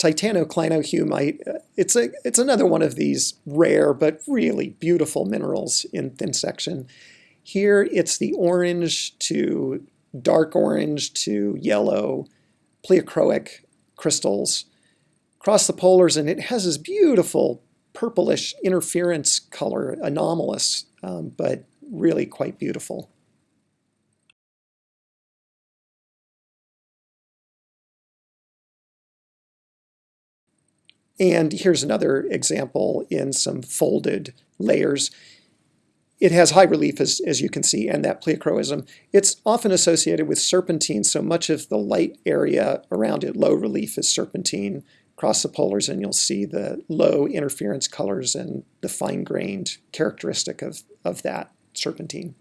Titanoclinohumite, uh, it's, a, it's another one of these rare but really beautiful minerals in thin section. Here it's the orange to dark orange to yellow pleochroic crystals across the polars, and it has this beautiful purplish interference color, anomalous, um, but really quite beautiful. And here's another example in some folded layers. It has high relief, as, as you can see, and that pleochroism. It's often associated with serpentine, so much of the light area around it, low relief, is serpentine. Across the polars, and you'll see the low interference colors and the fine-grained characteristic of, of that serpentine.